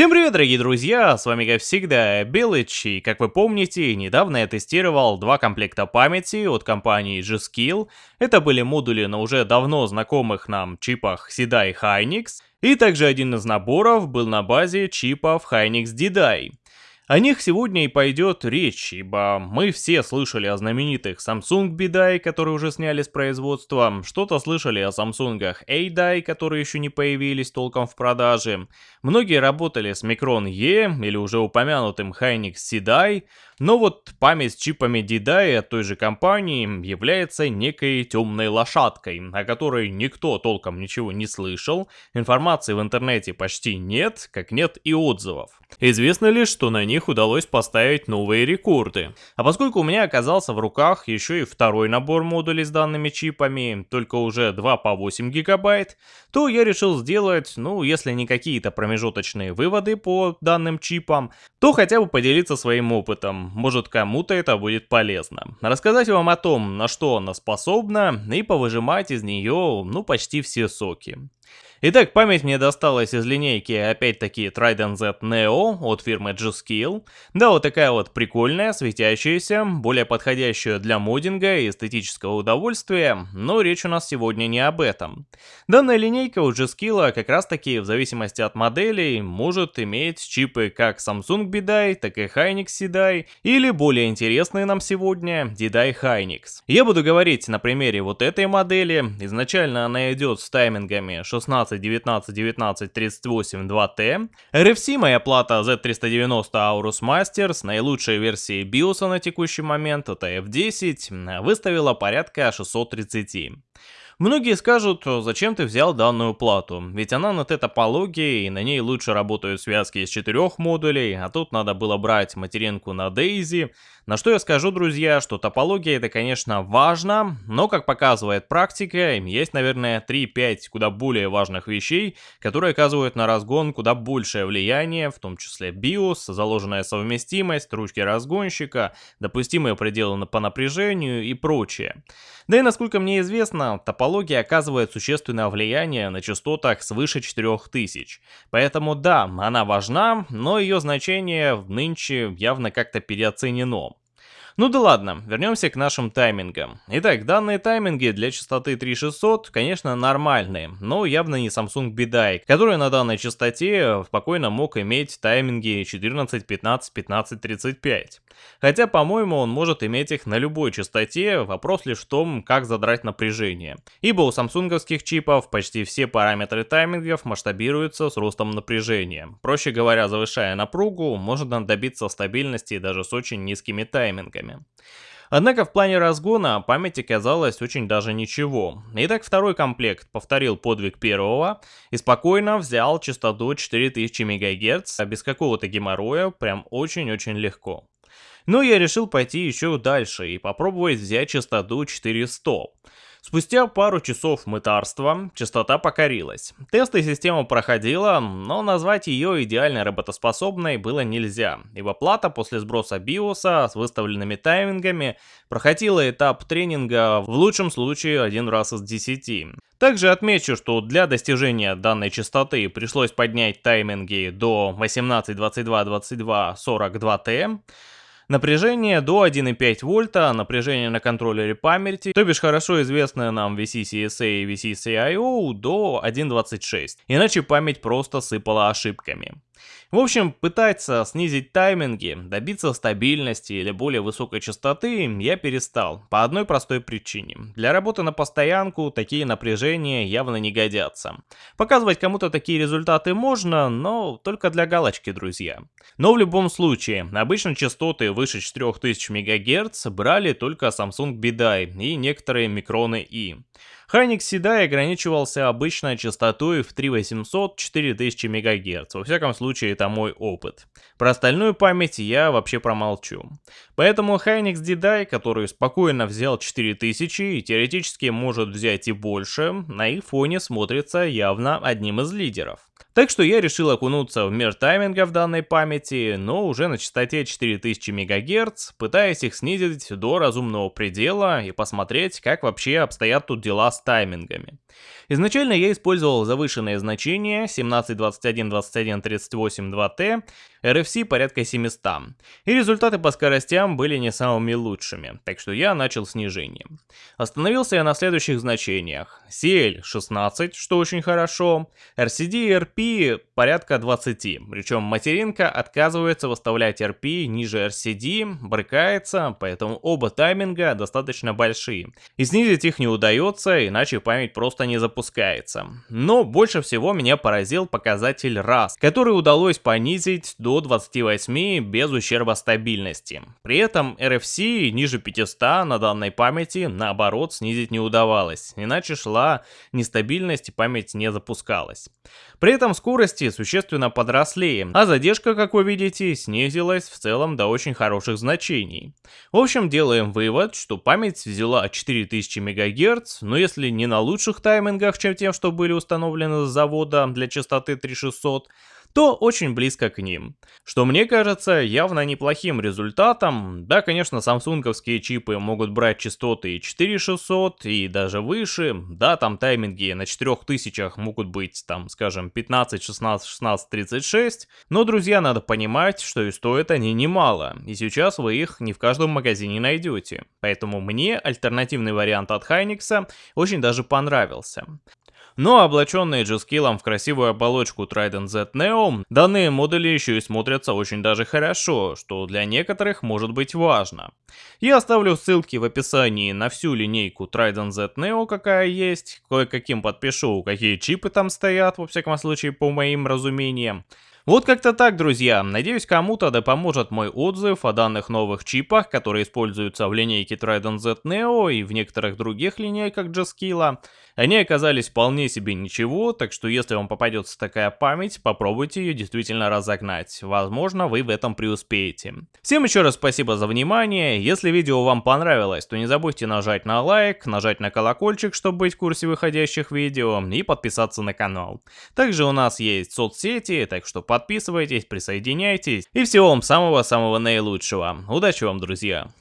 Всем привет, дорогие друзья, с вами как всегда Белыч, и как вы помните, недавно я тестировал два комплекта памяти от компании G-Skill. Это были модули на уже давно знакомых нам чипах и Hynix, и также один из наборов был на базе чипов Hynix DDI. О них сегодня и пойдет речь, ибо мы все слышали о знаменитых Samsung B-Die, которые уже сняли с производства, что-то слышали о Samsung A-Die, которые еще не появились толком в продаже. Многие работали с Micron E или уже упомянутым Hynix C-Die, но вот память с чипами D-Die от той же компании является некой темной лошадкой, о которой никто толком ничего не слышал, информации в интернете почти нет, как нет и отзывов. Известно лишь, что на них удалось поставить новые рекорды. А поскольку у меня оказался в руках еще и второй набор модулей с данными чипами, только уже 2 по 8 гигабайт, то я решил сделать, ну, если не какие-то промежуточные выводы по данным чипам, то хотя бы поделиться своим опытом, может кому-то это будет полезно. Рассказать вам о том, на что она способна, и повыжимать из нее, ну, почти все соки. Итак, память мне досталась из линейки, опять-таки, Trident Z Neo от фирмы G-Skill. Да, вот такая вот прикольная, светящаяся, более подходящая для моддинга и эстетического удовольствия, но речь у нас сегодня не об этом. Данная линейка у G-Skill как раз таки, в зависимости от моделей, может иметь чипы как Samsung BDI, так и Hynix CDI, или более интересные нам сегодня DDI Hynix. Я буду говорить на примере вот этой модели, изначально она идет с таймингами 16 19, 19, 38, 2T. RFC моя плата Z390 Aorus Master с наилучшей версией BIOS на текущий момент, это F10, выставила порядка 630. Многие скажут, зачем ты взял данную плату, ведь она на топологии и на ней лучше работают связки из четырех модулей, а тут надо было брать материнку на Daisy. На что я скажу, друзья, что топология это, конечно, важно, но, как показывает практика, есть, наверное, 3-5 куда более важных вещей, которые оказывают на разгон куда большее влияние, в том числе BIOS, заложенная совместимость, ручки разгонщика, допустимые пределы по напряжению и прочее. Да и насколько мне известно, топология оказывает существенное влияние на частотах свыше 4000. Поэтому да, она важна, но ее значение нынче явно как-то переоценено. Ну да ладно, вернемся к нашим таймингам. Итак, данные тайминги для частоты 3600, конечно, нормальные, но явно не Samsung BDI, который на данной частоте спокойно мог иметь тайминги 14, 15, 15, 35. Хотя, по-моему, он может иметь их на любой частоте, вопрос лишь в том, как задрать напряжение. Ибо у самсунговских чипов почти все параметры таймингов масштабируются с ростом напряжения. Проще говоря, завышая напругу, можно добиться стабильности даже с очень низкими таймингами чипами. Однако в плане разгона память оказалась очень даже ничего. Итак, второй комплект повторил подвиг первого и спокойно взял частоту 4000 МГц, а без какого-то геморроя, прям очень-очень легко. Но я решил пойти еще дальше и попробовать взять частоту 400. Спустя пару часов мытарства частота покорилась. Тесты система проходила, но назвать ее идеально работоспособной было нельзя, ибо плата после сброса биоса с выставленными таймингами проходила этап тренинга в лучшем случае один раз из 10. Также отмечу, что для достижения данной частоты пришлось поднять тайминги до 18, 22, 22, 42 Т, Напряжение до 1,5 вольта, напряжение на контроллере памяти, то бишь хорошо известное нам VCCSA и VCCIO до 1.26, иначе память просто сыпала ошибками. В общем, пытаться снизить тайминги, добиться стабильности или более высокой частоты я перестал, по одной простой причине. Для работы на постоянку такие напряжения явно не годятся. Показывать кому-то такие результаты можно, но только для галочки, друзья. Но в любом случае, обычно частоты выше 4000 МГц брали только Samsung BDI и некоторые микроны И. Хайник Седай ограничивался обычной частотой в 3800-4000 МГц, во всяком случае это мой опыт. Про остальную память я вообще промолчу. Поэтому Hynix DDI, который спокойно взял 4000 и теоретически может взять и больше, на их фоне смотрится явно одним из лидеров. Так что я решил окунуться в мир в данной памяти, но уже на частоте 4000 МГц, пытаясь их снизить до разумного предела и посмотреть, как вообще обстоят тут дела с таймингами. Изначально я использовал завышенные значения 17, 21, 21, 38, 2T, RFC порядка 700, и результаты по скоростям были не самыми лучшими, так что я начал снижение. Остановился я на следующих значениях. CL 16, что очень хорошо, RCD и RP порядка 20, причем материнка отказывается выставлять RP ниже RCD, брыкается, поэтому оба тайминга достаточно большие, и снизить их не удается, иначе память просто не запускается. Но больше всего меня поразил показатель RAS, который удалось понизить до 28 без ущерба стабильности. При этом RFC ниже 500 на данной памяти наоборот снизить не удавалось, иначе шла нестабильность и память не запускалась. При этом скорости существенно подросли, а задержка, как вы видите, снизилась в целом до очень хороших значений. В общем, делаем вывод, что память взяла 4000 МГц, но если не на лучших таймингах, чем тем, что были установлены с завода для частоты 3600, то очень близко к ним. Что мне кажется явно неплохим результатом. Да, конечно, самсунговские чипы могут брать частоты и 4600, и даже выше. Да, там тайминги на 4000 могут быть, там, скажем, 15, 16, 16, 36. Но, друзья, надо понимать, что и стоят они немало. И сейчас вы их не в каждом магазине найдете. Поэтому мне альтернативный вариант от Hynix очень даже понравился. Но облаченные G-Skill в красивую оболочку Trident Z Neo, данные модули еще и смотрятся очень даже хорошо, что для некоторых может быть важно. Я оставлю ссылки в описании на всю линейку Trident Z Neo, какая есть, кое-каким подпишу, какие чипы там стоят, во всяком случае по моим разумениям. Вот как-то так, друзья. Надеюсь, кому-то да поможет мой отзыв о данных новых чипах, которые используются в линейке Trident Z Neo и в некоторых других линейках G-Skill. Они оказались вполне себе ничего, так что если вам попадется такая память, попробуйте ее действительно разогнать. Возможно, вы в этом преуспеете. Всем еще раз спасибо за внимание. Если видео вам понравилось, то не забудьте нажать на лайк, нажать на колокольчик, чтобы быть в курсе выходящих видео, и подписаться на канал. Также у нас есть соцсети, так что подписывайтесь, присоединяйтесь. И всего вам самого-самого наилучшего. Удачи вам, друзья!